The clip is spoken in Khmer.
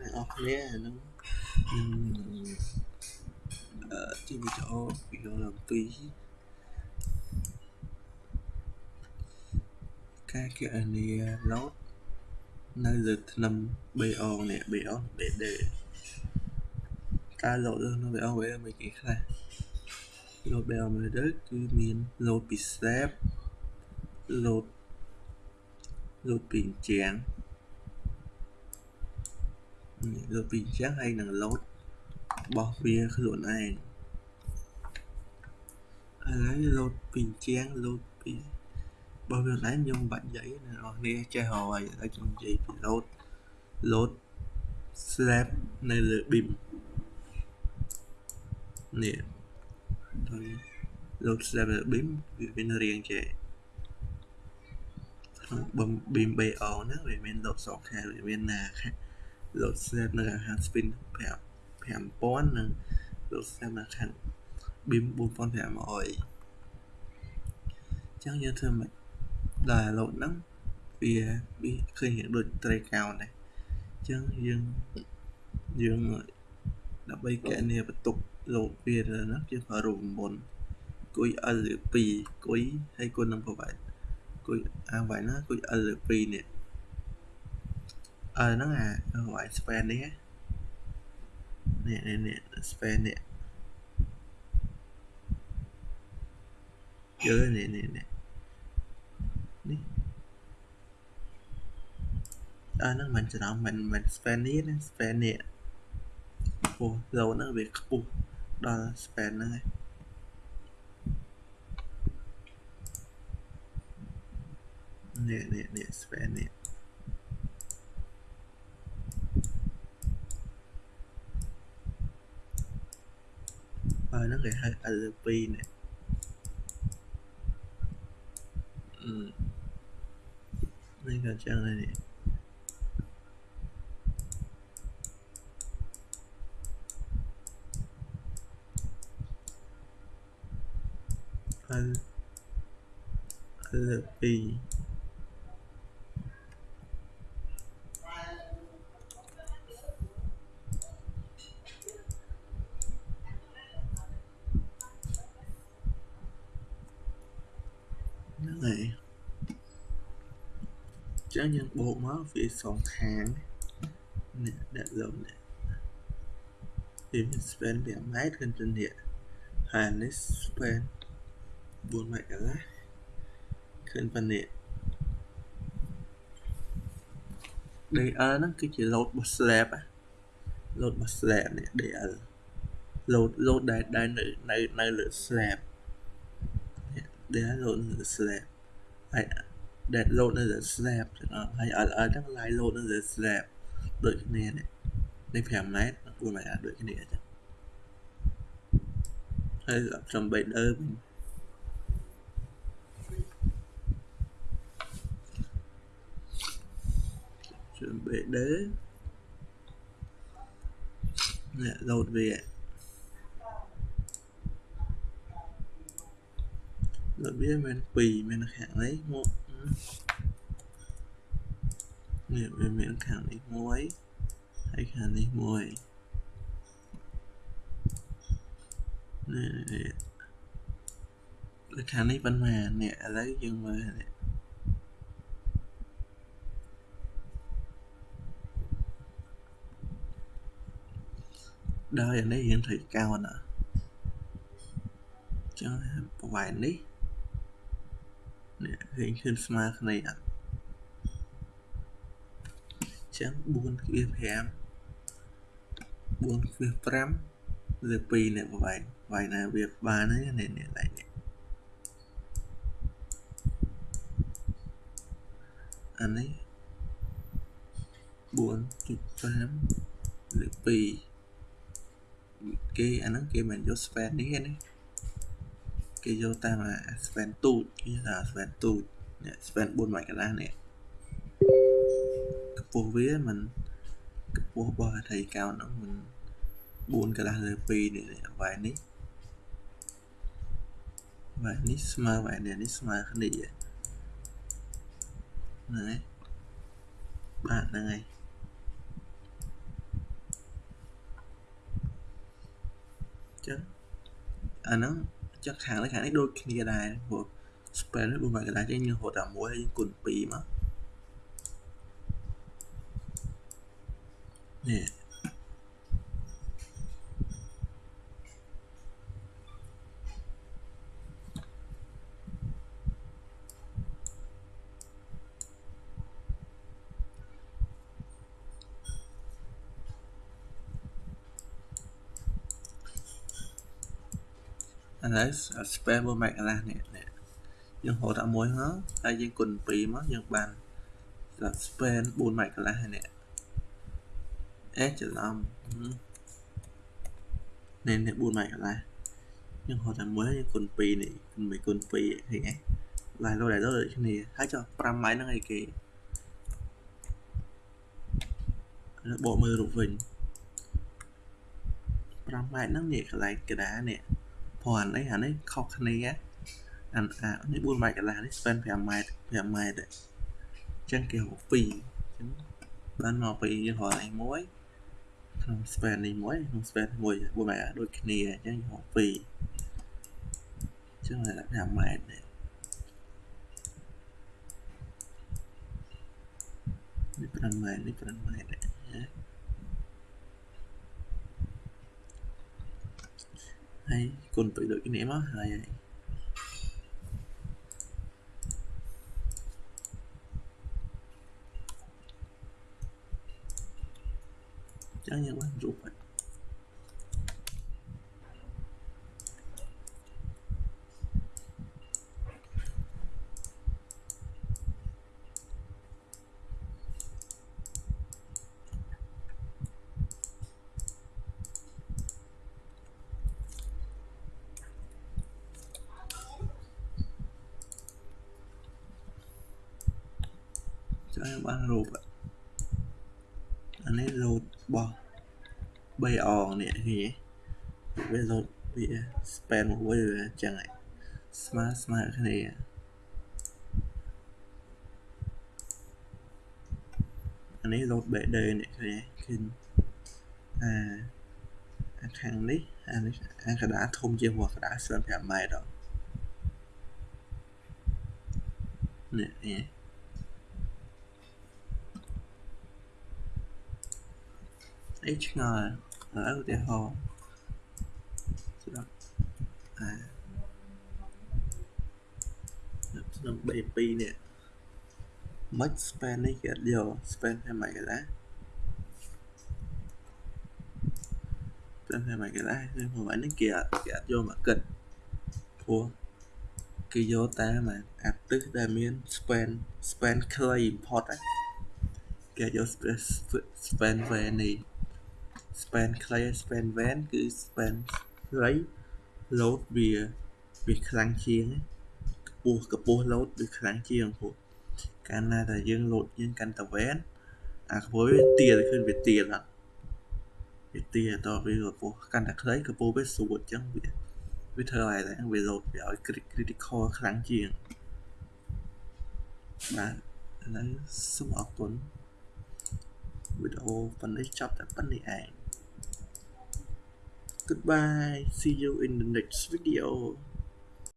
អ្នកអរគ្នាហ្នឹងអឺជាវីដេអូវីដេអូអំពីការគណនា load នៅលើថ្នឹម BO នេះ BO BD ការ load នៅ BO វាមានគេខ្លះ load BO មើលទៅគឺមាន load ពី slab load load ពីអញ្ចាំង លើពីអញ្ចឹងហើយនឹងលោតរបស់វាខ្លួនឯងឥឡូវលោតពីអញ្ចឹងលោតពីរបស់វាខ្លួនឯងខ្ញុំបាច់និយាយណាអ្នកនាងចេះហើយឥឡូវខ្ញុំនិយាយពីលោតលោត slab នៅលើ beam នេះហើយលោត slab នៅ beam វាមានរាងចេះក្នុង beam BO ហ្នឹងវាមានលោតសងខាងវាមានណាខាង load slab នៅខាង spin 5000និង load slab នៅខាង beam 4500ចឹងយើងធ្វើមិនដល់ load ហ្នឹងវាវាឃើញដូចត្រីកោណដែរចឹងយើងយើងដើម្បីកណនាបន្ទុក load វាហ្នឹងយើងប្រើរូបមន្តគុយ L លើ2គុយហើយគុណនឹងប្រវត្តិគុយអាវ៉ៃណាគុយ L លើ2នេះអឺហ្នឹងអាឲ្យ span នេះនេះនេះ span នេះយល់នេះនេះនេះនេះអឺហ្នឹងមិនច្រឡំមិនមិន span នេះណា span នេះពោះ low ហ្នឹងវាខ្ពស់ដល់ span ហ្នឹងឯងនេះនេះនេះ span នេះ ហើយហ្នឹងគេហៅ L2 នេះនេះក៏ចឹងដែរនេះអល L2 ហ្នឹងហើយ ចឹងយើងបូកមកវាសងខាងនេះដាក់លំនេះវាមាន span 5ម៉ែត្រគឺនេះហើយនេះ span 4ម៉ែត្រកន្លះឃើញប៉ុណ្ណេះ DL ហ្នឹងគឺជា load របស់ slab load របស់ slab នេះ DL load load ដែលដែលនៅនៅនៅលើ slab ដែល load នៅលើ slab ហើយ that load នៅលើ slab ចឹងអត់ហើយ LL ហ្នឹង line load នៅលើ slab ដូចគ្នានេះនេះ5ម៉ែត្រ4ម៉ែត្រដូចគ្នាចឹងហើយសំបីដើវិញសំបីដើនេះ load វារបៀបមាន2មានខាងនេះមក នេះវាមានខាងនេះមួយហើយខាងនេះមួយនេះដូចខាងនេះប៉ុន្មាននេះឥឡូវយើងមើលនេះដល់យ៉ាងនេះយើងត្រូវកោនអញ្ចឹងប្រវែងនេះ នេះឃើញឃើញស្មើគ្នាអត់ចឹង4គ្រា5 4គ្រា5លើ2នេះប្រវែងប្រវែងណាវាបាននេះនេះនេះឡើងនេះអានេះ4.5លើ2គេអាហ្នឹងគេមិនយក span នេះទេណា គេយកតាមអា span ទូចគេថា span ទូចនេះ span 4មួយកន្លះនេះកម្ពស់វាมันកម្ពស់របស់ array count ហ្នឹងมัน4កន្លះលើ2នេះវ៉ែននេះវ៉ែននេះស្មើវ៉ែននេះស្មើគ្នាហ្នឹងហើយបាទហ្នឹងហើយចឹងអាហ្នឹង ចឹងខាងនេះខាងនេះដូចគ្នាដែរព្រោះ span នេះ4ម៉ែត្រកន្លះចឹងយើងរត់តែមួយហើយយើងគុណ2មកនេះ ឥឡូវ span 1ម៉ែត្រកន្លះនេះនេះយើងហៅដាក់មួយមកហើយយើងគុណ2មកយើងបានសម្រាប់ span 4ម៉ែត្រកន្លះនេះអេច្រឡំនេះនេះ4ម៉ែត្រកន្លះយើងហៅតែមួយយើងគុណ2នេះគុណ1គុណ2ឃើញទេឡាយលោដែរដូចគ្នាហើយចុះ5ម៉ែត្រហ្នឹងអីគេបកមើលរូបវិញ5ម៉ែត្រហ្នឹងនេះកន្លែងកដានេះ ព្រោះអានេះអានេះខុសគ្នាអាអានេះ4ម៉ែត្រកន្លះនេះ span 5ម៉ែត្រ5ម៉ែត្រអញ្ចឹងគេហៅ2អញ្ចឹងបានមកពីយើងរកឯមួយក្នុង span នេះមួយក្នុង span មួយ4ម៉ែត្រដូចគ្នាអញ្ចឹងយើងហៅ2អញ្ចឹងតែ5ម៉ែត្រនេះនេះ5ម៉ែត្រនេះ5ម៉ែត្រហើ យគុណទៅដូចគ្នាមកហើយហើយ ចឹងយើងបានរូបហើយចាំបានរូបអានេះលោតបោះ3អងនេះឃើញទេវាលោតវា span មួយវាអញ្ចឹងឯងស្មើស្មើគ្នាអានេះលោត BD នេះឃើញឃើញអាអាខាងនេះអានេះអាកដាធំជាងหัวកដា25ម៉ែត្រនេះឃើ អីឆ្ងល់ហើយឧទាហរណ៍ស្ដាប់អាក្នុង B2 នេះមិន span នេះគេអត់យក span 5ម៉ែត្រកន្លះ span 5ម៉ែត្រកន្លះគឺប្រហែលនេះគេអត់គេអត់យកមកគិតព្រោះគេយកតែមកអាទិសដែលមាន span span ខ្លី import គេយក span វែននេះ span ខ្លី span van គឺ span ខ្លី load វាវាខ្លាំងជាងកម្ពស់កម្ពស់ load វាខ្លាំងជាងព្រោះកាលណាតែយើង load យើងកាន់តែ van អាកម្ពស់វាទាលឃើញវាទាលអត់វាទាលតវាកម្ពស់កាន់តែខ្លីកម្ពស់វាស្រួតអញ្ចឹងវាវាធ្វើឲ្យតែវា load វាឲ្យ critical ខ្លាំងជាងបាទឥឡូវសូមអរគុណវីដេអូប៉ុណ្ណេះចប់តែប៉ុណ្្នេះឯង Goodbye. See you in the next video.